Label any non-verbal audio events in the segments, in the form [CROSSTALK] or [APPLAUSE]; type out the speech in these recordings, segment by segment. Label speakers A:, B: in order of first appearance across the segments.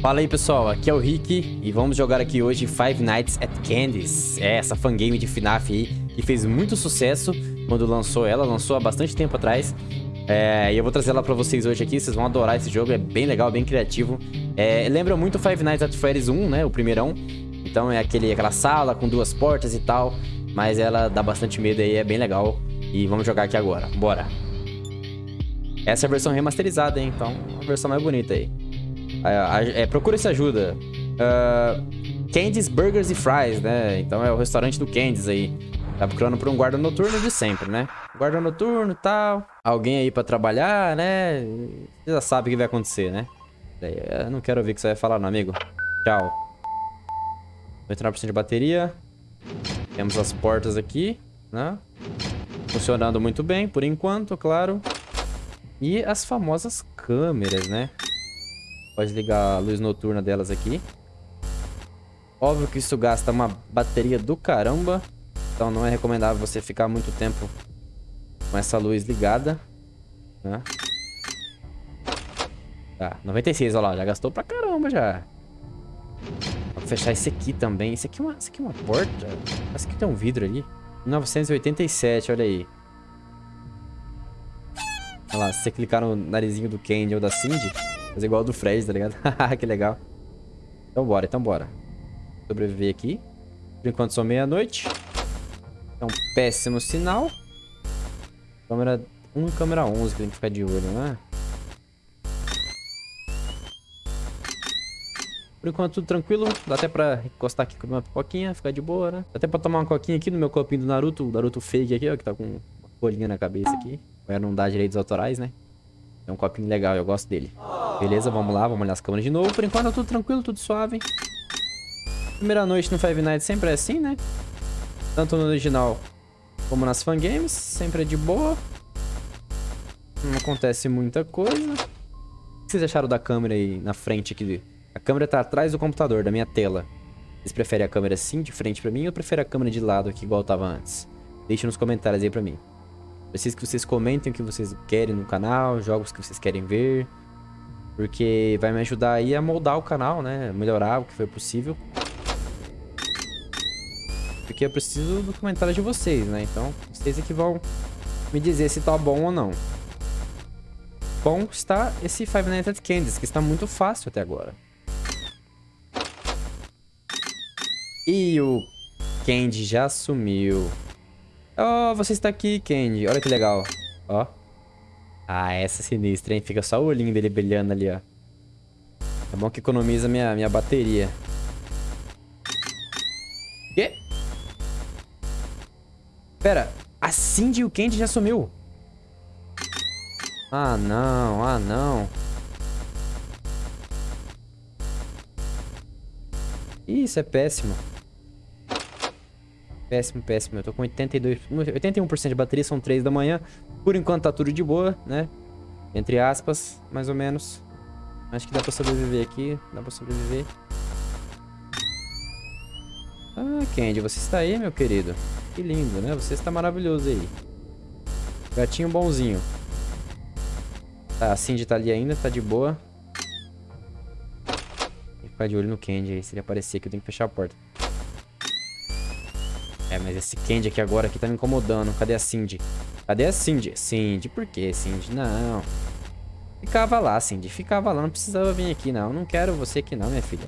A: Fala aí pessoal, aqui é o Rick e vamos jogar aqui hoje Five Nights at Candy's. É essa fangame de FNAF aí que fez muito sucesso quando lançou ela, lançou há bastante tempo atrás. É, e eu vou trazer ela pra vocês hoje aqui, vocês vão adorar esse jogo, é bem legal, bem criativo. É, lembra muito Five Nights at Freddy's 1, né, o primeirão. Então é aquele, aquela sala com duas portas e tal, mas ela dá bastante medo aí, é bem legal. E vamos jogar aqui agora, bora. Essa é a versão remasterizada, hein, então a versão mais bonita aí. É, é, procura essa ajuda. Uh, Candy's Burgers e Fries, né? Então é o restaurante do Candy's aí. Tá procurando por um guarda noturno de sempre, né? Guarda noturno e tal. Alguém aí pra trabalhar, né? Você já sabe o que vai acontecer, né? Eu não quero ouvir o que você vai falar, não, amigo. Tchau. 99% de bateria. Temos as portas aqui, né? Funcionando muito bem, por enquanto, claro. E as famosas câmeras, né? Pode ligar a luz noturna delas aqui. Óbvio que isso gasta uma bateria do caramba. Então não é recomendável você ficar muito tempo com essa luz ligada. Né? Tá, 96, olha lá. Já gastou pra caramba já. Vou fechar esse aqui também. Esse aqui é uma, esse aqui é uma porta? Esse aqui tem um vidro ali. 987, olha aí. Olha lá, se você clicar no narizinho do Candy ou da Cindy, Fazer igual do Fred, tá ligado? [LAUGHS] que legal. Então bora, então bora. Sobreviver aqui. Por enquanto só meia-noite. É um péssimo sinal. Câmera 1 câmera 11 que tem que ficar de olho, né? Por enquanto tudo tranquilo. Dá até pra encostar aqui com uma pipoquinha, ficar de boa, né? Dá até pra tomar uma coquinha aqui no meu copinho do Naruto. O Naruto fake aqui, ó, que tá com uma folhinha na cabeça aqui. Vai não dar direitos autorais, né? É um copinho legal, eu gosto dele. Beleza, vamos lá, vamos olhar as câmeras de novo. Por enquanto tá tudo tranquilo, tudo suave. Primeira noite no Five Nights sempre é assim, né? Tanto no original como nas fangames, sempre é de boa. Não acontece muita coisa. O que vocês acharam da câmera aí na frente aqui? A câmera tá atrás do computador, da minha tela. Vocês preferem a câmera assim, de frente pra mim, ou preferem a câmera de lado aqui, igual tava antes? Deixe nos comentários aí pra mim. Preciso que vocês comentem o que vocês querem no canal, jogos que vocês querem ver. Porque vai me ajudar aí a moldar o canal, né? Melhorar o que for possível. Porque eu preciso do comentário de vocês, né? Então, vocês é que vão me dizer se tá bom ou não. Bom está esse Five Nights at Candy's, que está muito fácil até agora. E o Candy já sumiu. Oh, você está aqui, Candy. Olha que legal. Ó. Ah, essa é sinistra, hein? Fica só o olhinho dele brilhando ali, ó. É bom que economiza minha, minha bateria. Quê? Pera, a Cindy e o Candy já sumiu. Ah, não. Ah, não. Isso é péssimo. Péssimo, péssimo. Eu tô com 82, 81% de bateria, são 3 da manhã. Por enquanto tá tudo de boa, né? Entre aspas, mais ou menos. Acho que dá pra sobreviver aqui. Dá pra sobreviver. Ah, Candy, você está aí, meu querido. Que lindo, né? Você está maravilhoso aí. Gatinho bonzinho. Tá, a Cindy tá ali ainda, tá de boa. Vou ficar de olho no Candy aí. Se ele aparecer aqui, eu tenho que fechar a porta. É, mas esse Candy aqui agora aqui tá me incomodando. Cadê a Cindy? Cadê a Cindy? Cindy, por que Cindy? Não. Ficava lá, Cindy. Ficava lá. Não precisava vir aqui, não. Não quero você aqui não, minha filha.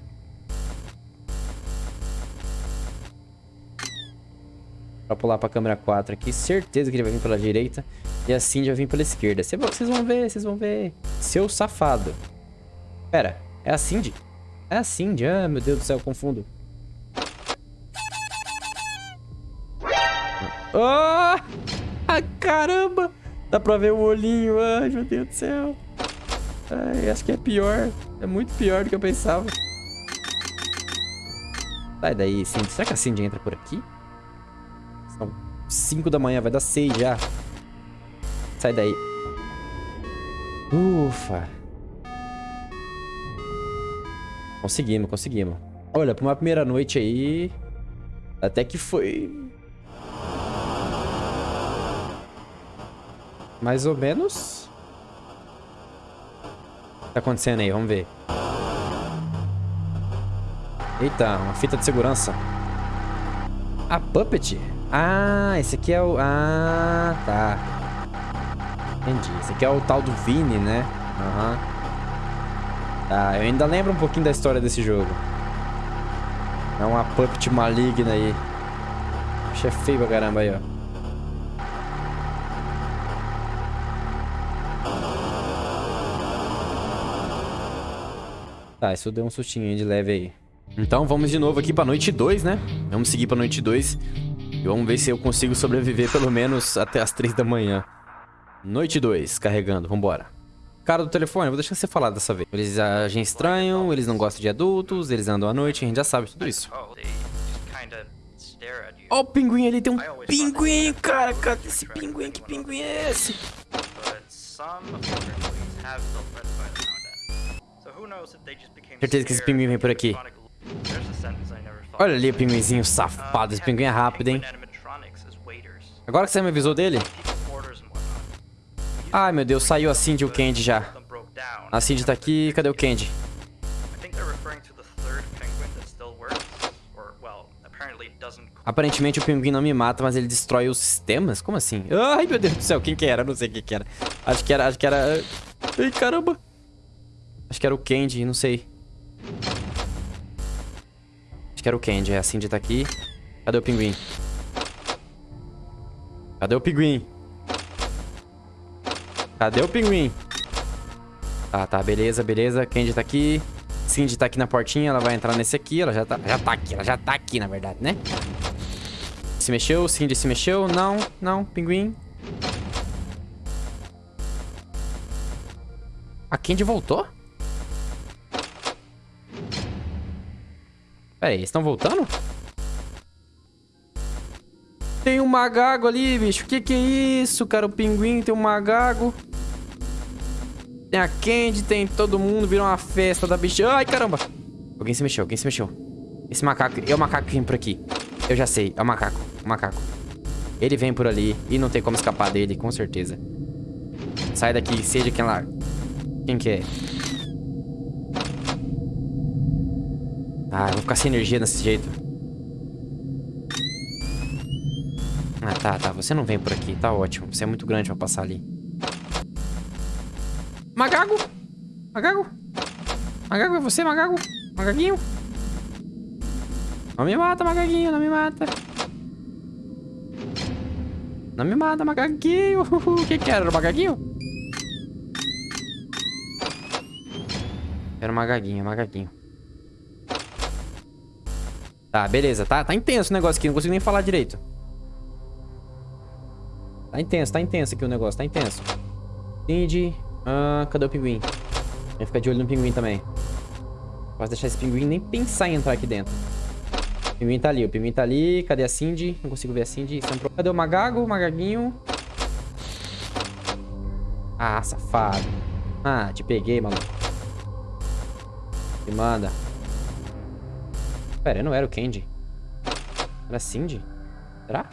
A: Pra pular pra câmera 4 aqui. Certeza que ele vai vir pela direita. E a Cindy vai vir pela esquerda. Vocês vão ver, vocês vão ver. Seu safado. Pera, é a Cindy? É a Cindy. Ah, meu Deus do céu, confundo. Oh! Ah, caramba! Dá pra ver o olhinho. Ai, meu Deus do céu. Ai, acho que é pior. É muito pior do que eu pensava. Sai daí, Cindy. Será que a Cindy entra por aqui? São 5 da manhã, vai dar 6 já. Sai daí. Ufa. Conseguimos, conseguimos. Olha, pra uma primeira noite aí... Até que foi Mais ou menos. O que tá acontecendo aí? Vamos ver. Eita, uma fita de segurança. A Puppet? Ah, esse aqui é o... Ah, tá. Entendi. Esse aqui é o tal do Vini, né? Aham. Uhum. Tá, eu ainda lembro um pouquinho da história desse jogo. É uma Puppet maligna aí. Bicho é feio pra caramba aí, ó. Tá, isso deu um sustinho de leve aí. Então vamos de novo aqui pra noite 2, né? Vamos seguir pra noite 2. E vamos ver se eu consigo sobreviver pelo menos até as 3 da manhã. Noite 2, carregando, vambora. Cara do telefone, vou deixar você falar dessa vez. Eles agem estranho, eles não gostam de adultos, eles andam à noite, a gente já sabe tudo isso. Ó oh, o pinguim ali, tem um pinguim, cara, cadê esse pinguim? Que pinguim é esse? Certeza que esse pinguim vem por aqui. Olha ali o pinguinzinho safado. Esse pinguim é rápido, hein? Agora que você me avisou dele? Ai, meu Deus. Saiu a Cindy e o Candy já. A Cindy tá aqui. Cadê o Candy? Aparentemente o pinguim não me mata, mas ele destrói os sistemas? Como assim? Ai, meu Deus do céu. Quem que era? Não sei quem que era. Acho que era... Acho que era... Ai, caramba. Acho que era o Candy, não sei. Acho que era o Candy. É, a Cindy tá aqui. Cadê o pinguim? Cadê o pinguim? Cadê o pinguim? Tá, tá, beleza, beleza. Candy tá aqui. Cindy tá aqui na portinha, ela vai entrar nesse aqui. Ela já tá, já tá aqui, ela já tá aqui, na verdade, né? Se mexeu, Cindy se mexeu. Não, não, pinguim. A Candy voltou? Pera aí, eles estão voltando? Tem um magago ali, bicho. Que que é isso, cara? O pinguim tem um magago. Tem a Candy, tem todo mundo. Virou uma festa da bicha. Ai, caramba. Alguém se mexeu, alguém se mexeu. Esse macaco... É o macaco que vem por aqui. Eu já sei. É o macaco. O macaco. Ele vem por ali. E não tem como escapar dele, com certeza. Sai daqui, seja quem lá... Quem que é? Ah, eu vou ficar sem energia desse jeito. Ah, tá, tá. Você não vem por aqui. Tá ótimo. Você é muito grande pra passar ali. Magago! Magago! Magago, é você, Magago? Magaguinho? Não me mata, Magaguinho. Não me mata. Não me mata, Magaguinho. [LAUGHS] O que que era? Era o Magaguinho? Era o Magaguinho, Magaguinho. Tá, beleza. Tá, tá intenso o negócio aqui. Não consigo nem falar direito. Tá intenso, tá intenso aqui o negócio. Tá intenso. Cindy. Ah, cadê o pinguim? Vai ficar de olho no pinguim também. Posso deixar esse pinguim nem pensar em entrar aqui dentro. O pinguim tá ali. O pinguim tá ali. Cadê a Cindy? Não consigo ver a Cindy. Cadê o Magago? O Magaguinho. Ah, safado. Ah, te peguei, maluco. Me manda. Pera, não era o Candy. Era a Cindy? Será?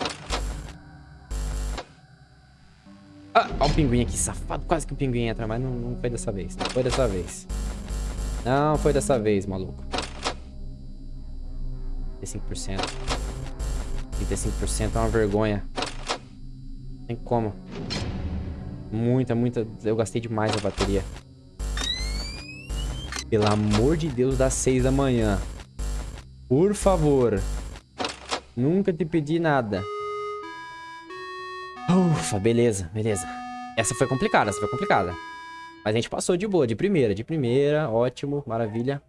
A: Ah, olha o pinguim aqui, safado. Quase que o pinguim entra, mas não, não foi dessa vez. Não foi dessa vez. Não foi dessa vez, maluco. 35%. 35% é uma vergonha. Tem como. Muita, muita... Eu gastei demais a bateria. Pelo amor de Deus, das 6 da manhã. Por favor. Nunca te pedi nada. Ufa, beleza, beleza. Essa foi complicada, essa foi complicada. Mas a gente passou de boa, de primeira, de primeira. Ótimo, maravilha.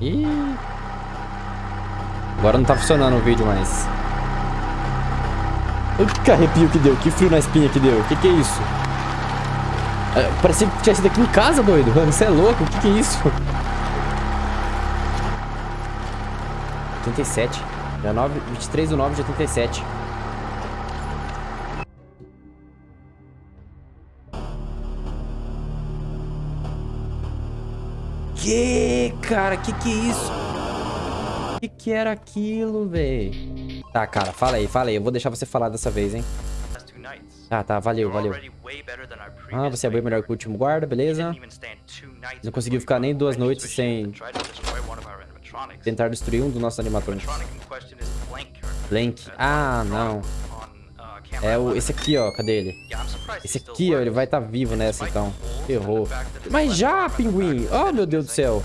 A: Ih. Agora não tá funcionando o vídeo mais. Que arrepio que deu, que frio na espinha que deu. Que que é isso? É, parecia que tinha sido aqui em casa, doido. [LAUGHS] Você é louco? O que que é isso? 87. Dia 9, 23 do 9 de 87. Que, cara? Que que é isso? Que que era aquilo, velho? Tá, cara, fala aí, fala aí. Eu vou deixar você falar dessa vez, hein? Tá, tá, valeu, valeu. Ah, você é bem melhor que o último guarda, beleza. Não conseguiu ficar nem duas noites sem tentar destruir um dos nossos animatrônicos. Blank. Ah, não. É o, esse aqui, ó. Cadê ele? Esse aqui, ó. Ele vai estar tá vivo nessa, então. Errou. Mas já, pinguim! Oh, meu Deus do céu.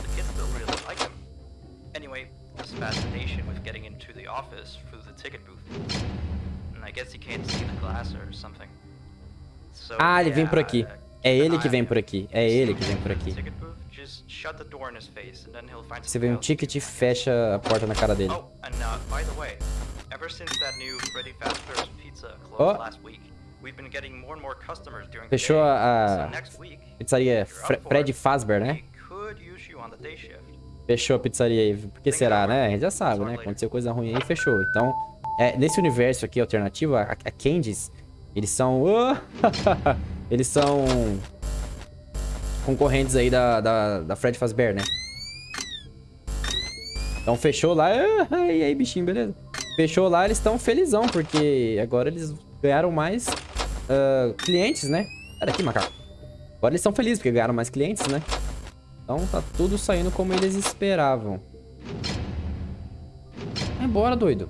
A: Ah, ele vem por aqui. É ele que vem por aqui. É ele que vem por aqui. Você vê um ticket e fecha a porta na cara dele. Oh. Fechou a, a pizzaria Fred Fazbear, né? Fechou a pizzaria aí. Por que será, né? A gente já sabe, né? Aconteceu coisa ruim aí, fechou. Então, é, nesse universo aqui alternativo, a, a Candies, eles são... Oh! [LAUGHS] eles são concorrentes aí da, da, da Fred Fazbear, né? Então fechou lá. [LAUGHS] E aí, bichinho, beleza? Fechou lá, eles estão felizão, porque agora eles ganharam mais uh, clientes, né? Sai aqui, macaco. Agora eles estão felizes, porque ganharam mais clientes, né? Então tá tudo saindo como eles esperavam. Vai embora, doido.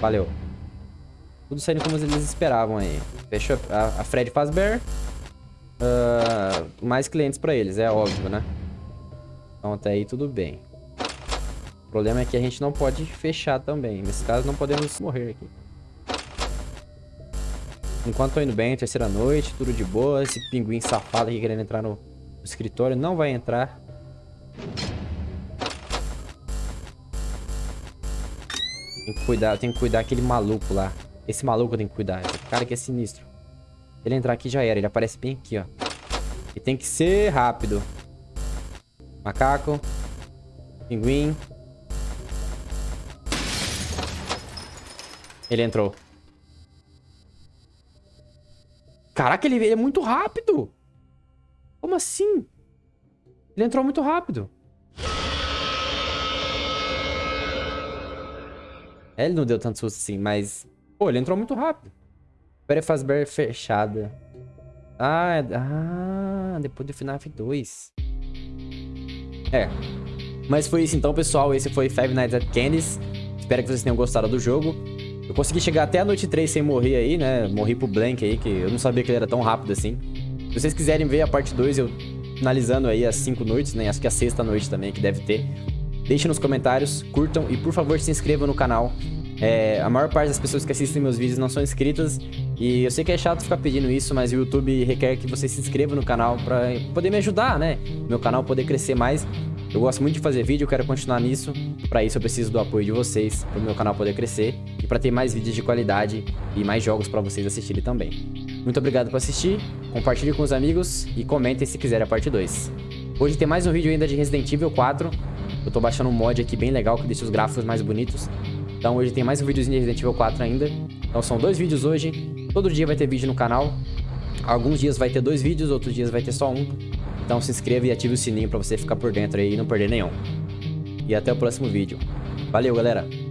A: Valeu. Tudo saindo como eles esperavam aí. Fechou a, a Fred Fazbear. Uh, mais clientes pra eles, é óbvio, né? Então até aí tudo bem. O problema é que a gente não pode fechar também. Nesse caso não podemos morrer aqui. Enquanto tô indo bem, terceira noite, tudo de boa. Esse pinguim safado aqui querendo entrar no, no escritório não vai entrar. Tem que cuidar, tem que cuidar aquele maluco lá. Esse maluco tenho que cuidar. Esse cara aqui é sinistro. Ele entrar aqui já era. Ele aparece bem aqui, ó. E tem que ser rápido. Macaco. Pinguim. Ele entrou. Caraca, ele é muito rápido. Como assim? Ele entrou muito rápido. É, ele não deu tanto susto assim, mas... Pô, ele entrou muito rápido. Pera Fazbear fechada. Ah, é... ah, depois do FNAF 2. É. Mas foi isso então, pessoal. Esse foi Five Nights at Candy's. Espero que vocês tenham gostado do jogo. Eu consegui chegar até a noite 3 sem morrer aí, né? Morri pro Blank aí, que eu não sabia que ele era tão rápido assim. Se vocês quiserem ver a parte 2, eu finalizando aí as 5 noites, né? Acho que a sexta noite também, que deve ter. Deixem nos comentários, curtam e por favor se inscrevam no canal. É, a maior parte das pessoas que assistem meus vídeos não são inscritas e eu sei que é chato ficar pedindo isso, mas o YouTube requer que você se inscreva no canal pra poder me ajudar, né? Meu canal poder crescer mais. Eu gosto muito de fazer vídeo, eu quero continuar nisso. Pra isso eu preciso do apoio de vocês, para o meu canal poder crescer e para ter mais vídeos de qualidade e mais jogos para vocês assistirem também. Muito obrigado por assistir, compartilhe com os amigos e comentem se quiser a parte 2. Hoje tem mais um vídeo ainda de Resident Evil 4. Eu tô baixando um mod aqui bem legal que deixa os gráficos mais bonitos. Então hoje tem mais um videozinho de Resident Evil 4 ainda. Então são dois vídeos hoje. Todo dia vai ter vídeo no canal. Alguns dias vai ter dois vídeos, outros dias vai ter só um. Então se inscreva e ative o sininho pra você ficar por dentro aí e não perder nenhum. E até o próximo vídeo. Valeu, galera!